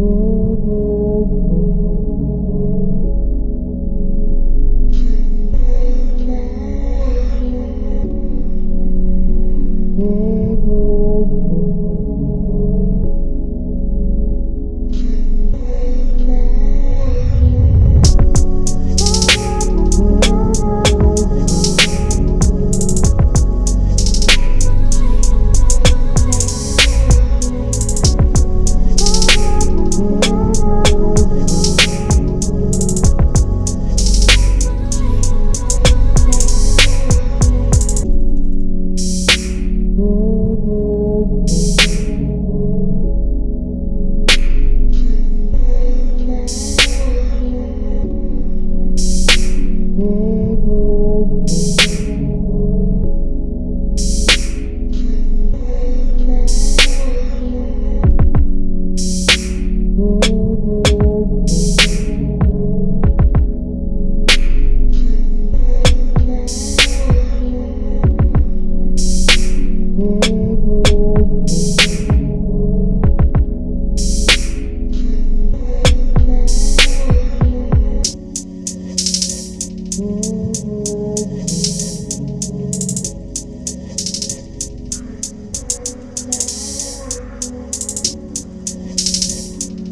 Ooh. Ooh.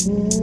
Mm-hmm.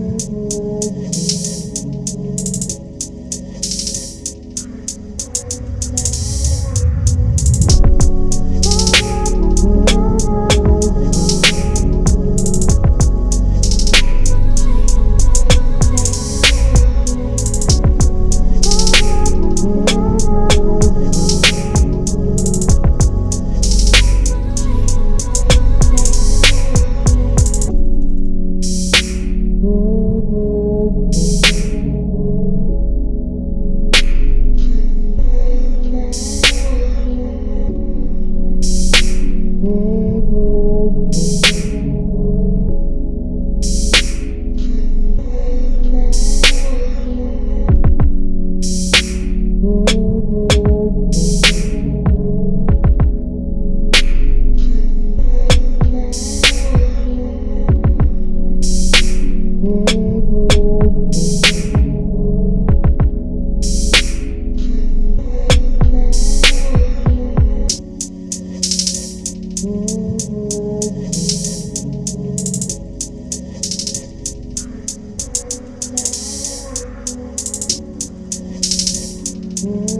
Mm-hmm.